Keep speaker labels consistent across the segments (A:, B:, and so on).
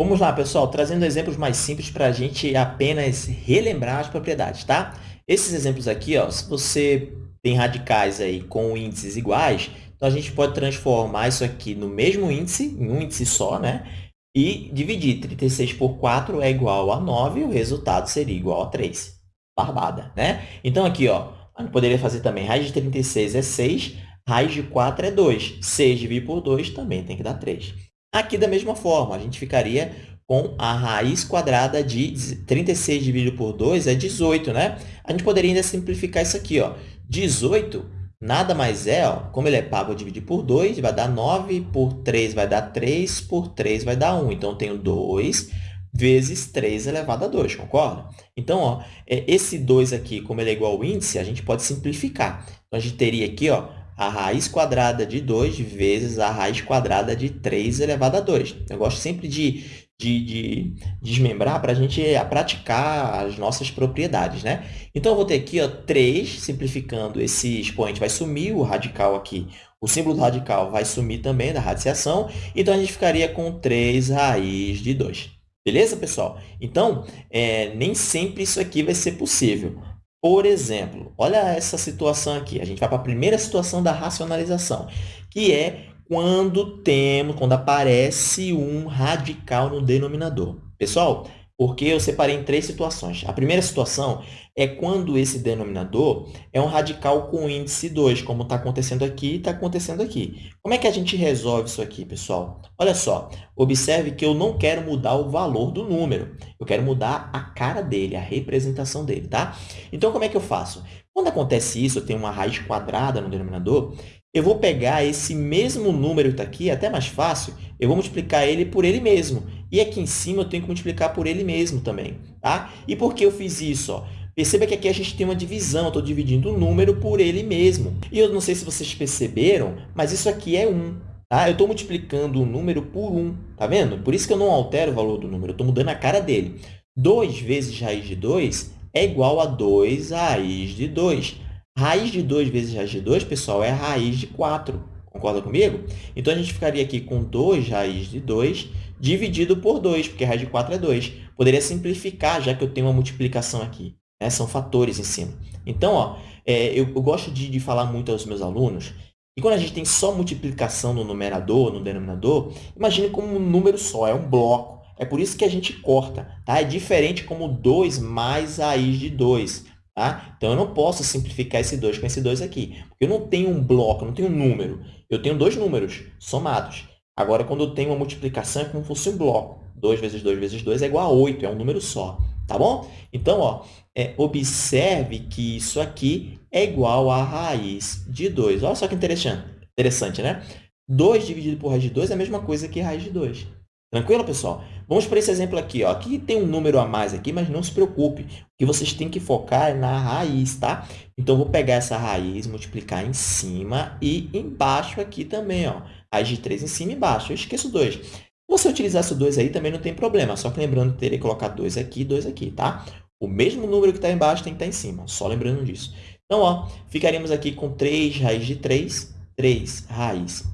A: Vamos lá, pessoal, trazendo exemplos mais simples para a gente apenas relembrar as propriedades, tá? Esses exemplos aqui, ó, se você tem radicais aí com índices iguais, então a gente pode transformar isso aqui no mesmo índice, em um índice só, né? E dividir 36 por 4 é igual a 9, e o resultado seria igual a 3. Barbada, né? Então, aqui, ó, a gente poderia fazer também raiz de 36 é 6, raiz de 4 é 2. 6 dividido por 2 também tem que dar 3. Aqui, da mesma forma, a gente ficaria com a raiz quadrada de 36 dividido por 2 é 18, né? A gente poderia ainda simplificar isso aqui, ó. 18 nada mais é, ó, como ele é pago, dividir por 2, vai dar 9, por 3 vai dar 3, por 3 vai dar 1. Então, eu tenho 2 vezes 3 elevado a 2, concorda? Então, ó, é, esse 2 aqui, como ele é igual ao índice, a gente pode simplificar. Então, a gente teria aqui ó, a raiz quadrada de 2 vezes a raiz quadrada de 3 elevado a 2. Eu gosto sempre de, de, de desmembrar para a gente praticar as nossas propriedades. Né? Então, eu vou ter aqui ó, 3, simplificando, esse expoente vai sumir, o radical aqui, o símbolo do radical vai sumir também da radiciação, então a gente ficaria com 3 raiz de 2. Beleza, pessoal? Então, é, nem sempre isso aqui vai ser possível. Por exemplo, olha essa situação aqui. A gente vai para a primeira situação da racionalização, que é quando temos, quando aparece um radical no denominador. Pessoal, porque eu separei em três situações. A primeira situação é quando esse denominador é um radical com índice 2, como está acontecendo aqui e está acontecendo aqui. Como é que a gente resolve isso aqui, pessoal? Olha só, observe que eu não quero mudar o valor do número, eu quero mudar a cara dele, a representação dele, tá? Então, como é que eu faço? Quando acontece isso, eu tenho uma raiz quadrada no denominador, eu vou pegar esse mesmo número que está aqui, até mais fácil, eu vou multiplicar ele por ele mesmo. E aqui em cima eu tenho que multiplicar por ele mesmo também. Tá? E por que eu fiz isso? Ó? Perceba que aqui a gente tem uma divisão, estou dividindo o número por ele mesmo. E eu não sei se vocês perceberam, mas isso aqui é 1. Tá? Eu estou multiplicando o número por 1. Tá vendo? Por isso que eu não altero o valor do número, eu estou mudando a cara dele. 2 vezes raiz de 2 é igual a 2 raiz de 2. Raiz de 2 vezes raiz de 2, pessoal, é raiz de 4. Concorda comigo? Então, a gente ficaria aqui com 2 raiz de 2 dividido por 2, porque raiz de 4 é 2. Poderia simplificar, já que eu tenho uma multiplicação aqui. Né? São fatores em cima. Então, ó, é, eu, eu, gosto de, de falar muito aos meus alunos e quando a gente tem só multiplicação no numerador, no denominador, imagine como um número só, é um bloco. É por isso que a gente corta. Tá? É diferente como 2 mais raiz de 2. Tá? Então, eu não posso simplificar esse 2 com esse 2 aqui. Porque eu não tenho um bloco, eu não tenho um número. Eu tenho dois números somados. Agora, quando eu tenho uma multiplicação, é como se fosse um bloco. 2 vezes 2 vezes 2 é igual a 8, é um número só. Tá bom? Então, ó, é, observe que isso aqui é igual a raiz de 2. Olha só que interessante, interessante né? 2 dividido por raiz de 2 é a mesma coisa que raiz de 2. Tranquilo, pessoal? Vamos para esse exemplo aqui. Ó. Aqui tem um número a mais aqui, mas não se preocupe. O que vocês têm que focar é na raiz, tá? Então, eu vou pegar essa raiz, multiplicar em cima e embaixo aqui também. Ó. Raiz de 3 em cima e embaixo. Eu esqueço 2. Se você utilizasse o 2 aí, também não tem problema. Só que lembrando que teria que colocar 2 aqui e 2 aqui, tá? O mesmo número que está embaixo tem que estar tá em cima. Só lembrando disso. Então, ó, ficaríamos aqui com 3 raiz de 3, 3 raiz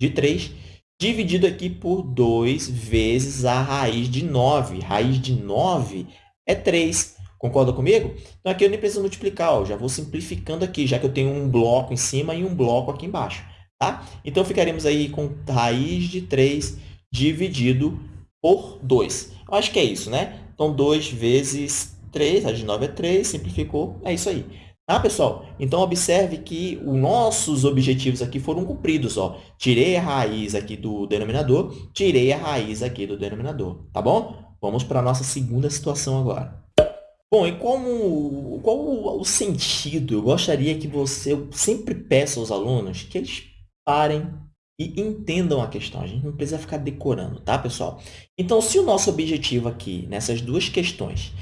A: de 3 dividido aqui por 2 vezes a raiz de 9. Raiz de 9 é 3. Concorda comigo? Então, aqui eu nem preciso multiplicar, ó, já vou simplificando aqui, já que eu tenho um bloco em cima e um bloco aqui embaixo. Tá? Então, ficaremos aí com raiz de 3 dividido por 2. Eu acho que é isso, né? Então, 2 vezes 3, raiz de 9 é 3, simplificou, é isso aí. Tá, pessoal? Então, observe que os nossos objetivos aqui foram cumpridos. Ó. Tirei a raiz aqui do denominador, tirei a raiz aqui do denominador. Tá bom? Vamos para a nossa segunda situação agora. Bom, e como, qual o sentido? Eu gostaria que você, eu sempre peço aos alunos que eles parem e entendam a questão. A gente não precisa ficar decorando, tá, pessoal? Então, se o nosso objetivo aqui, nessas duas questões,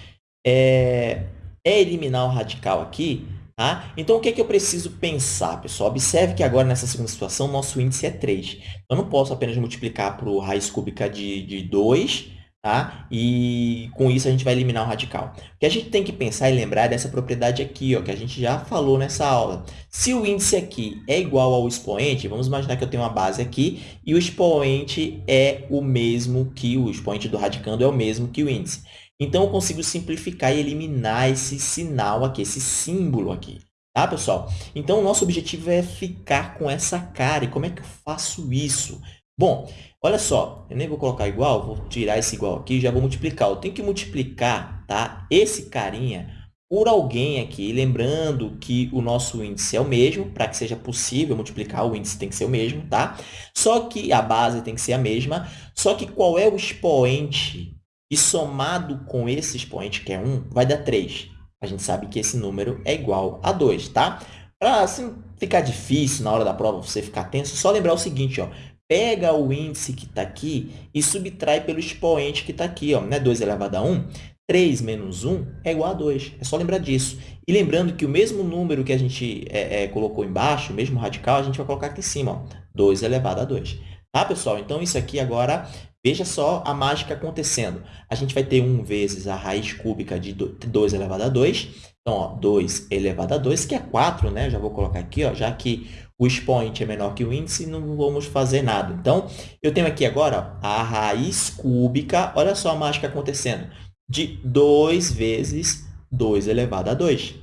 A: é é eliminar o radical aqui, tá? Então, o que, é que eu preciso pensar, pessoal? Observe que agora, nessa segunda situação, nosso índice é 3. Eu não posso apenas multiplicar por raiz cúbica de, de 2 tá? E com isso a gente vai eliminar o radical. O que a gente tem que pensar e lembrar é dessa propriedade aqui, ó, que a gente já falou nessa aula. Se o índice aqui é igual ao expoente, vamos imaginar que eu tenho uma base aqui e o expoente é o mesmo que o expoente do radicando é o mesmo que o índice. Então, eu consigo simplificar e eliminar esse sinal aqui, esse símbolo aqui. Tá, pessoal? Então, o nosso objetivo é ficar com essa cara. E como é que eu faço isso? Bom, olha só, eu nem vou colocar igual, vou tirar esse igual aqui já vou multiplicar. Eu tenho que multiplicar tá, esse carinha por alguém aqui, lembrando que o nosso índice é o mesmo, para que seja possível multiplicar, o índice tem que ser o mesmo, tá? Só que a base tem que ser a mesma, só que qual é o expoente? E somado com esse expoente, que é 1, vai dar 3. A gente sabe que esse número é igual a 2, tá? Para assim, ficar difícil na hora da prova, você ficar tenso, só lembrar o seguinte, ó, pega o índice que está aqui e subtrai pelo expoente que está aqui. Ó, né? 2 elevado a 1, 3 menos 1 é igual a 2. É só lembrar disso. E lembrando que o mesmo número que a gente é, é, colocou embaixo, o mesmo radical, a gente vai colocar aqui em cima. Ó, 2 elevado a 2. Tá, pessoal? Então, isso aqui agora, veja só a mágica acontecendo. A gente vai ter 1 vezes a raiz cúbica de 2 elevado a 2. Então, ó, 2 elevado a 2, que é 4, né? Já vou colocar aqui, ó, já que o expoente é menor que o índice, não vamos fazer nada. Então, eu tenho aqui agora a raiz cúbica, olha só a mágica acontecendo, de 2 vezes 2 elevado a 2.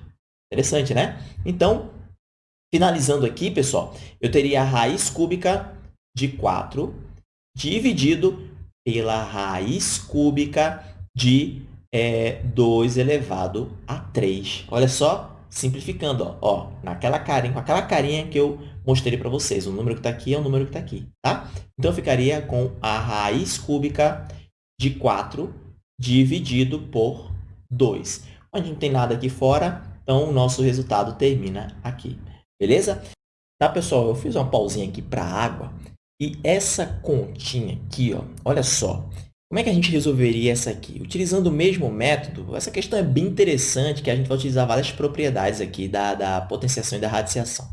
A: Interessante, né? Então, finalizando aqui, pessoal, eu teria a raiz cúbica de 4 dividido pela raiz cúbica de é, 2 elevado a 3. Olha só, simplificando, ó, ó, naquela carinha, com aquela carinha que eu mostrei para vocês. O número que está aqui é o número que está aqui, tá? Então, ficaria com a raiz cúbica de 4 dividido por 2. A gente não tem nada aqui fora, então o nosso resultado termina aqui, beleza? Tá, pessoal? Eu fiz uma pausinha aqui para água e essa continha aqui, ó, olha só, como é que a gente resolveria essa aqui? Utilizando o mesmo método, essa questão é bem interessante, que a gente vai utilizar várias propriedades aqui da, da potenciação e da radiciação.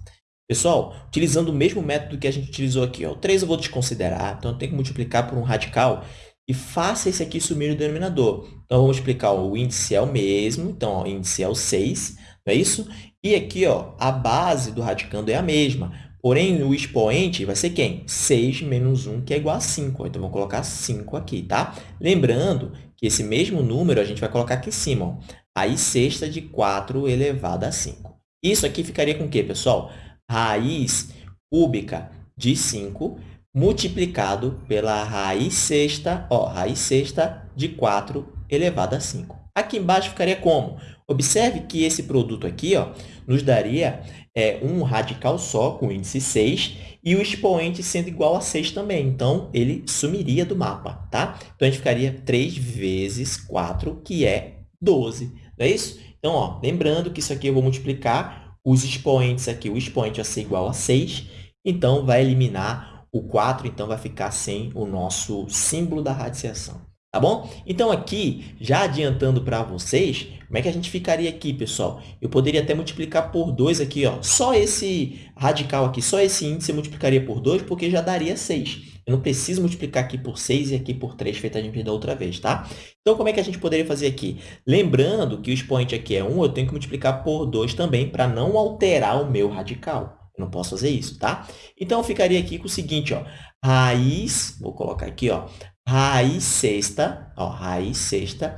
A: Pessoal, utilizando o mesmo método que a gente utilizou aqui, ó, o 3 eu vou desconsiderar, então eu tenho que multiplicar por um radical e faça esse aqui sumir no denominador. Então, vamos explicar, ó, o índice é o mesmo, então ó, o índice é o 6, não é isso? E aqui, ó, a base do radicando é a mesma. Porém, o expoente vai ser quem? 6 menos 1, que é igual a 5. Então, vou colocar 5 aqui, tá? Lembrando que esse mesmo número a gente vai colocar aqui em cima. Ó. Raiz sexta de 4 elevado a 5. Isso aqui ficaria com o quê, pessoal? Raiz cúbica de 5 multiplicado pela raiz sexta, ó, raiz sexta de 4 elevado a 5. Aqui embaixo ficaria como? Observe que esse produto aqui ó, nos daria é, um radical só, com índice 6, e o expoente sendo igual a 6 também. Então, ele sumiria do mapa, tá? Então, a gente ficaria 3 vezes 4, que é 12, não é isso? Então, ó, lembrando que isso aqui eu vou multiplicar os expoentes aqui. O expoente vai ser igual a 6, então, vai eliminar o 4, então vai ficar sem o nosso símbolo da radiciação. Tá bom? Então, aqui, já adiantando para vocês, como é que a gente ficaria aqui, pessoal? Eu poderia até multiplicar por 2 aqui, ó. Só esse radical aqui, só esse índice eu multiplicaria por 2, porque já daria 6. Eu não preciso multiplicar aqui por 6 e aqui por 3, feita a gente da outra vez, tá? Então, como é que a gente poderia fazer aqui? Lembrando que o expoente aqui é 1, eu tenho que multiplicar por 2 também, para não alterar o meu radical. Eu não posso fazer isso, tá? Então, eu ficaria aqui com o seguinte, ó. Raiz, vou colocar aqui, ó raiz sexta, ó, raiz sexta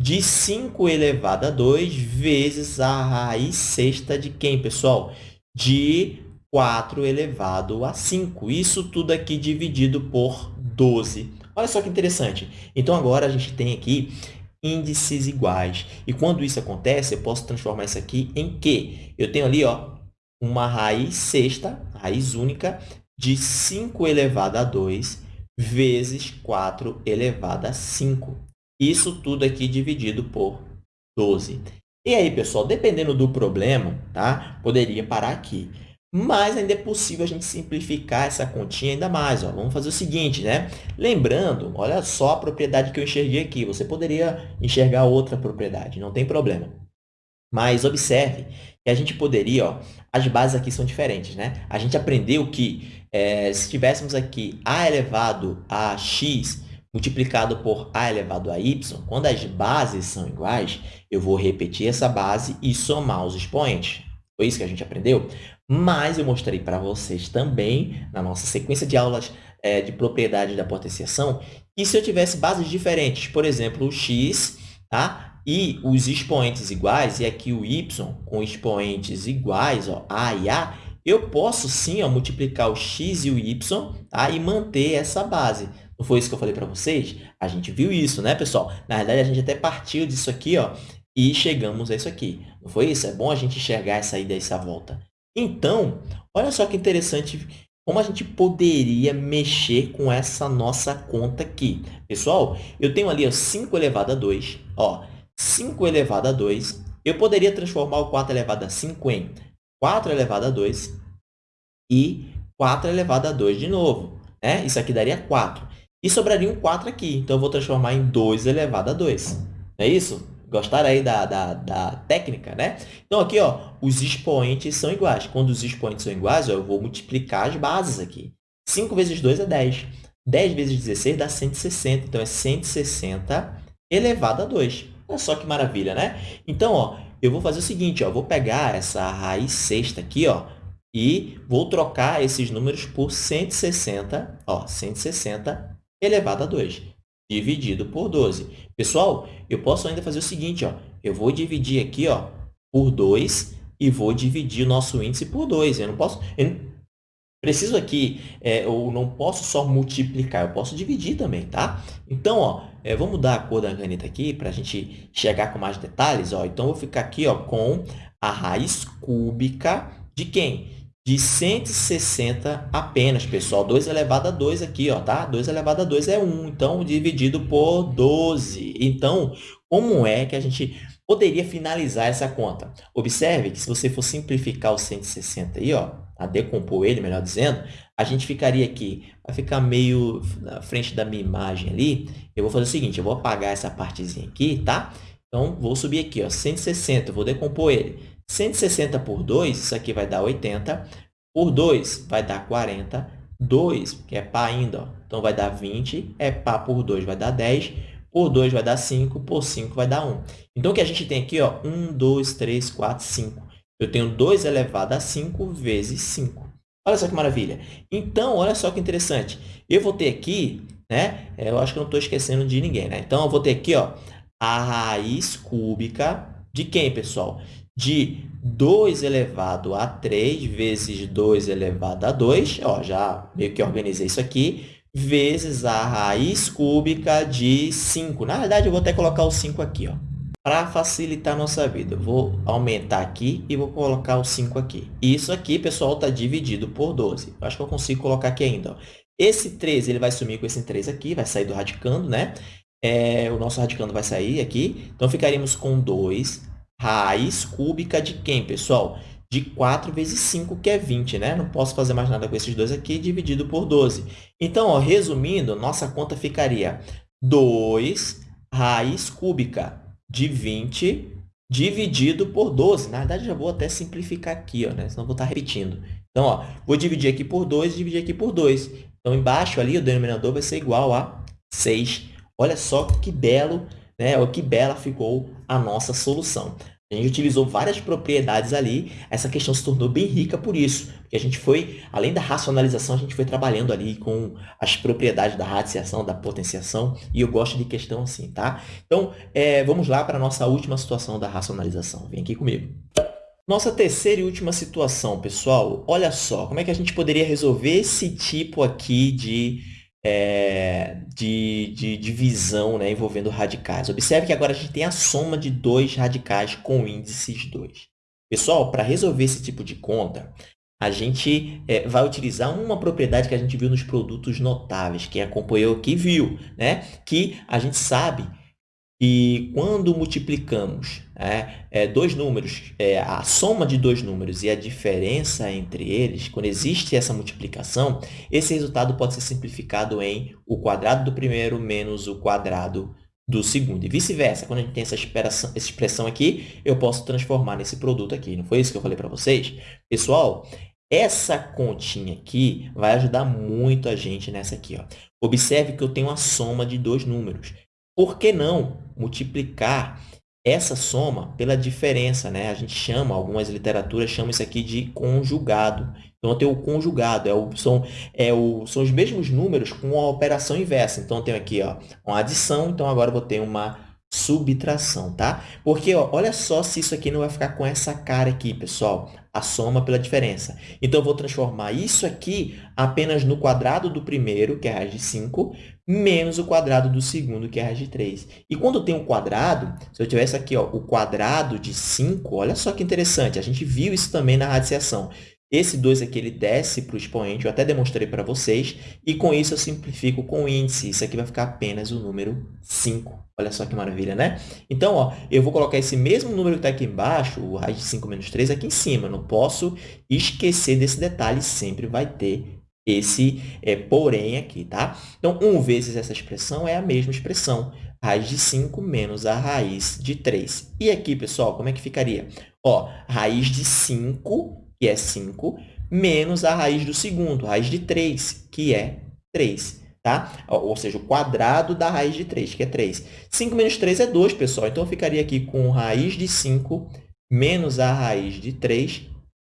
A: de 5 elevado a 2 vezes a raiz sexta de quem, pessoal? De 4 elevado a 5. Isso tudo aqui dividido por 12. Olha só que interessante. Então, agora a gente tem aqui índices iguais. E quando isso acontece, eu posso transformar isso aqui em quê? Eu tenho ali ó, uma raiz sexta, raiz única, de 5 elevado a 2 vezes 4 elevado a 5. Isso tudo aqui dividido por 12. E aí, pessoal, dependendo do problema, tá? poderia parar aqui. Mas ainda é possível a gente simplificar essa continha ainda mais. Ó. Vamos fazer o seguinte, né? Lembrando, olha só a propriedade que eu enxerguei aqui. Você poderia enxergar outra propriedade, não tem problema. Mas observe que a gente poderia, ó, as bases aqui são diferentes, né? A gente aprendeu que é, se tivéssemos aqui a elevado a x multiplicado por a elevado a y, quando as bases são iguais, eu vou repetir essa base e somar os expoentes. Foi isso que a gente aprendeu? Mas eu mostrei para vocês também, na nossa sequência de aulas é, de propriedade da potenciação, que se eu tivesse bases diferentes, por exemplo, o x tá? e os expoentes iguais, e aqui o y com expoentes iguais, ó, a e a, eu posso sim ó, multiplicar o x e o y tá? e manter essa base. Não foi isso que eu falei para vocês? A gente viu isso, né, pessoal? Na verdade, a gente até partiu disso aqui ó, e chegamos a isso aqui. Não foi isso? É bom a gente enxergar essa ida e essa volta. Então, olha só que interessante como a gente poderia mexer com essa nossa conta aqui. Pessoal, eu tenho ali ó, 5 elevado a 2. Ó, 5 elevado a 2. Eu poderia transformar o 4 elevado a 5 em 4 elevado a 2 e 4 elevado a 2 de novo. Né? Isso aqui daria 4. E sobraria um 4 aqui. Então, eu vou transformar em 2 elevado a 2. Não é isso? Gostaram aí da, da, da técnica, né? Então, aqui, ó, os expoentes são iguais. Quando os expoentes são iguais, ó, eu vou multiplicar as bases aqui. 5 vezes 2 é 10. 10 vezes 16 dá 160. Então, é 160 elevado a 2. Olha só que maravilha, né? Então, ó, eu vou fazer o seguinte, ó, vou pegar essa raiz sexta aqui, ó, e vou trocar esses números por 160, ó, 160 elevado a 2, dividido por 12. Pessoal, eu posso ainda fazer o seguinte, ó, eu vou dividir aqui ó, por 2 e vou dividir o nosso índice por 2. Eu não posso... Eu preciso aqui, é, eu não posso só multiplicar, eu posso dividir também, tá? Então, ó, é, vamos mudar a cor da caneta aqui para a gente chegar com mais detalhes. Ó. Então, eu vou ficar aqui ó, com a raiz cúbica de quem? de 160 apenas, pessoal. 2 elevado a 2 aqui, ó, tá? 2 elevado a 2 é 1, então, dividido por 12. Então, como é que a gente poderia finalizar essa conta? Observe que se você for simplificar o 160 aí, ó, a decompor ele, melhor dizendo, a gente ficaria aqui, vai ficar meio na frente da minha imagem ali. Eu vou fazer o seguinte, eu vou apagar essa partezinha aqui, tá? Então, vou subir aqui, ó, 160, vou decompor ele. 160 por 2, isso aqui vai dar 80. Por 2 vai dar 40. 2, que é pá ainda, ó, então vai dar 20. É pá por 2 vai dar 10. Por 2 vai dar 5. Por 5 vai dar 1. Então, o que a gente tem aqui? Ó, 1, 2, 3, 4, 5. Eu tenho 2 elevado a 5 vezes 5. Olha só que maravilha. Então, olha só que interessante. Eu vou ter aqui, né? Eu acho que eu não estou esquecendo de ninguém, né? Então, eu vou ter aqui, ó, a raiz cúbica de quem, pessoal? de 2 elevado a 3 vezes 2 elevado a 2, ó, já meio que organizei isso aqui, vezes a raiz cúbica de 5. Na verdade, eu vou até colocar o 5 aqui, ó, para facilitar nossa vida. Vou aumentar aqui e vou colocar o 5 aqui. Isso aqui, pessoal, está dividido por 12. Eu acho que eu consigo colocar aqui ainda. Ó. Esse 3 ele vai sumir com esse 3 aqui, vai sair do radicando, né? É, o nosso radicando vai sair aqui. Então, ficaríamos com 2 Raiz cúbica de quem, pessoal? De 4 vezes 5, que é 20, né? Não posso fazer mais nada com esses dois aqui, dividido por 12. Então, ó, resumindo, nossa conta ficaria 2 raiz cúbica de 20 dividido por 12. Na verdade, já vou até simplificar aqui, ó, né? senão vou estar repetindo. Então, ó, vou dividir aqui por 2 e dividir aqui por 2. Então, embaixo ali, o denominador vai ser igual a 6. Olha só que belo né? Que bela ficou a nossa solução. A gente utilizou várias propriedades ali, essa questão se tornou bem rica por isso, porque a gente foi, além da racionalização, a gente foi trabalhando ali com as propriedades da radiciação, da potenciação, e eu gosto de questão assim, tá? Então, é, vamos lá para a nossa última situação da racionalização. Vem aqui comigo. Nossa terceira e última situação, pessoal, olha só, como é que a gente poderia resolver esse tipo aqui de é, de, de divisão né, envolvendo radicais. Observe que agora a gente tem a soma de dois radicais com índices 2. Pessoal, para resolver esse tipo de conta, a gente é, vai utilizar uma propriedade que a gente viu nos produtos notáveis. Quem acompanhou aqui viu, né? que a gente sabe e quando multiplicamos é, é, dois números, é, a soma de dois números e a diferença entre eles, quando existe essa multiplicação, esse resultado pode ser simplificado em o quadrado do primeiro menos o quadrado do segundo. E vice-versa, quando a gente tem essa expressão, essa expressão aqui, eu posso transformar nesse produto aqui. Não foi isso que eu falei para vocês? Pessoal, Essa continha aqui vai ajudar muito a gente nessa aqui. Ó. Observe que eu tenho a soma de dois números. Por que não multiplicar essa soma pela diferença? Né? A gente chama, algumas literaturas chamam isso aqui de conjugado. Então, eu tenho o conjugado, é o, são, é o, são os mesmos números com a operação inversa. Então, eu tenho aqui ó, uma adição, então agora eu vou ter uma subtração, tá? Porque, ó, olha só se isso aqui não vai ficar com essa cara aqui, pessoal. A soma pela diferença. Então, eu vou transformar isso aqui apenas no quadrado do primeiro, que é raiz de 5, menos o quadrado do segundo, que é raiz de 3. E quando tenho um quadrado, se eu tivesse aqui ó, o quadrado de 5, olha só que interessante, a gente viu isso também na radiciação. Esse 2 aqui ele desce para o expoente, eu até demonstrei para vocês, e com isso eu simplifico com o índice. Isso aqui vai ficar apenas o número 5. Olha só que maravilha, né? Então, ó, eu vou colocar esse mesmo número que está aqui embaixo, o raiz de 5 menos 3, aqui em cima. Não posso esquecer desse detalhe, sempre vai ter esse é, porém aqui, tá? Então, 1 vezes essa expressão é a mesma expressão, raiz de 5 menos a raiz de 3. E aqui, pessoal, como é que ficaria? Ó, raiz de 5 que é 5, menos a raiz do segundo, raiz de 3, que é 3. Tá? Ou seja, o quadrado da raiz de 3, que é 3. 5 menos 3 é 2, pessoal. Então, eu ficaria aqui com raiz de 5 menos a raiz de 3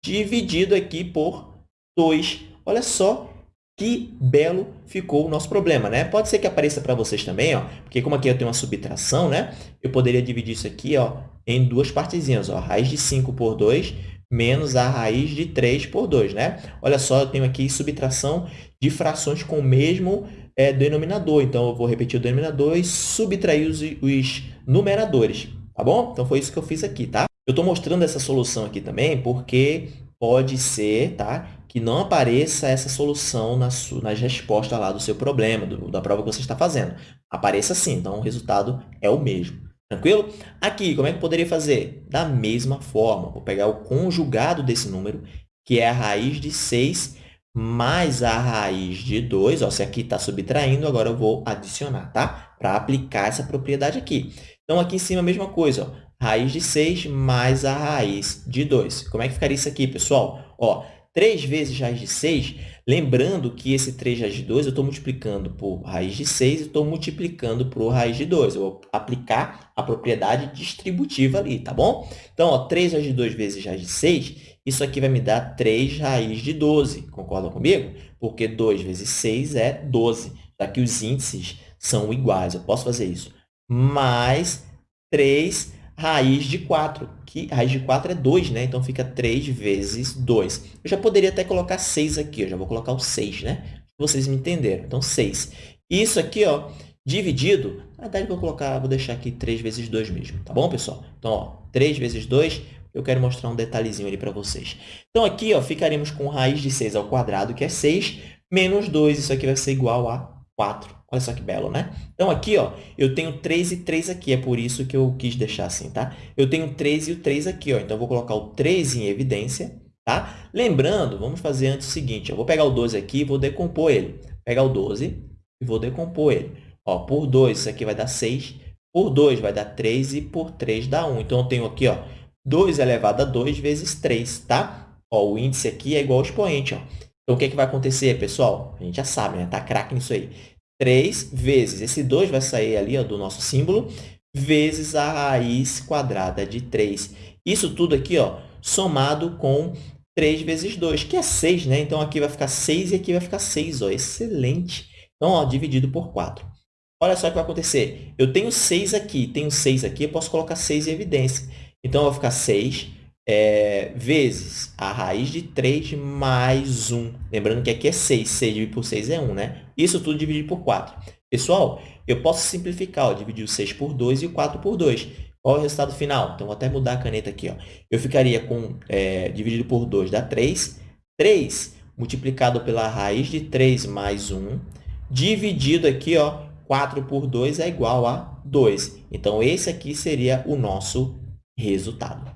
A: dividido aqui por 2. Olha só que belo ficou o nosso problema, né? Pode ser que apareça para vocês também, ó, porque como aqui eu tenho uma subtração, né? Eu poderia dividir isso aqui ó, em duas partezinhas. Ó, raiz de 5 por 2 menos a raiz de 3 por 2. Né? Olha só, eu tenho aqui subtração de frações com o mesmo é, denominador. Então, eu vou repetir o denominador e subtrair os, os numeradores. Tá bom? Então, foi isso que eu fiz aqui, tá? Eu estou mostrando essa solução aqui também porque pode ser tá, que não apareça essa solução nas, nas respostas lá do seu problema, do, da prova que você está fazendo. Apareça sim, então o resultado é o mesmo. Tranquilo? Aqui, como é que eu poderia fazer? Da mesma forma, vou pegar o conjugado desse número, que é a raiz de 6 mais a raiz de 2. Ó, se aqui está subtraindo, agora eu vou adicionar, tá? Para aplicar essa propriedade aqui. Então, aqui em cima, a mesma coisa. Ó, raiz de 6 mais a raiz de 2. Como é que ficaria isso aqui, pessoal? Ó, 3 vezes raiz de 6, lembrando que esse 3 raiz de 2 eu estou multiplicando por raiz de 6 e estou multiplicando por raiz de 2. Eu vou aplicar a propriedade distributiva ali, tá bom? Então, ó, 3 raiz de 2 vezes raiz de 6, isso aqui vai me dar 3 raiz de 12. Concordam comigo? Porque 2 vezes 6 é 12, já que os índices são iguais. Eu posso fazer isso. Mais 3 raiz de 4, que raiz de 4 é 2, né? Então, fica 3 vezes 2. Eu já poderia até colocar 6 aqui, eu já vou colocar o 6, né? Vocês me entenderam. Então, 6. Isso aqui, ó, dividido, na verdade, vou colocar, vou deixar aqui 3 vezes 2 mesmo, tá bom, pessoal? Então, ó, 3 vezes 2, eu quero mostrar um detalhezinho ali para vocês. Então, aqui, ó, ficaremos com raiz de 6 ao quadrado, que é 6, menos 2, isso aqui vai ser igual a 4. Olha só que belo, né? Então, aqui, ó, eu tenho 3 e 3 aqui, é por isso que eu quis deixar assim, tá? Eu tenho 3 e o 3 aqui, ó, então eu vou colocar o 3 em evidência, tá? Lembrando, vamos fazer antes o seguinte, eu vou pegar o 12 aqui e vou decompor ele. Vou pegar o 12 e vou decompor ele. Ó, por 2, isso aqui vai dar 6, por 2 vai dar 3 e por 3 dá 1. Então, eu tenho aqui, ó, 2 elevado a 2 vezes 3, tá? Ó, o índice aqui é igual ao expoente, ó. Então, o que, é que vai acontecer, pessoal? A gente já sabe, né? Tá craque nisso aí. 3 vezes, esse 2 vai sair ali ó, do nosso símbolo, vezes a raiz quadrada de 3. Isso tudo aqui ó, somado com 3 vezes 2, que é 6, né? Então, aqui vai ficar 6 e aqui vai ficar 6. Ó. Excelente! Então, ó, dividido por 4. Olha só o que vai acontecer. Eu tenho 6 aqui, tenho 6 aqui, eu posso colocar 6 em evidência. Então, vai ficar 6 é, vezes a raiz de 3 mais 1. Lembrando que aqui é 6. 6 dividido por 6 é 1, né? Isso tudo dividido por 4. Pessoal, eu posso simplificar. Ó, dividir o 6 por 2 e o 4 por 2. Qual é o resultado final? Então, vou até mudar a caneta aqui. Ó. Eu ficaria com, é, dividido por 2 dá 3. 3 multiplicado pela raiz de 3 mais 1, dividido aqui, ó, 4 por 2 é igual a 2. Então, esse aqui seria o nosso resultado.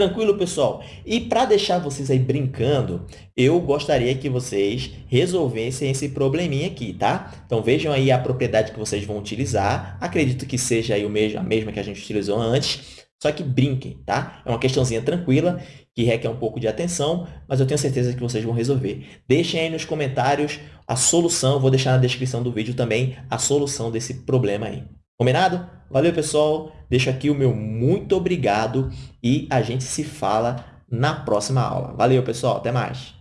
A: Tranquilo, pessoal? E para deixar vocês aí brincando, eu gostaria que vocês resolvessem esse probleminha aqui, tá? Então, vejam aí a propriedade que vocês vão utilizar. Acredito que seja aí o mesmo, a mesma que a gente utilizou antes, só que brinquem, tá? É uma questãozinha tranquila que requer um pouco de atenção, mas eu tenho certeza que vocês vão resolver. Deixem aí nos comentários a solução, vou deixar na descrição do vídeo também a solução desse problema aí. Combinado? Valeu, pessoal! Deixo aqui o meu muito obrigado e a gente se fala na próxima aula. Valeu, pessoal! Até mais!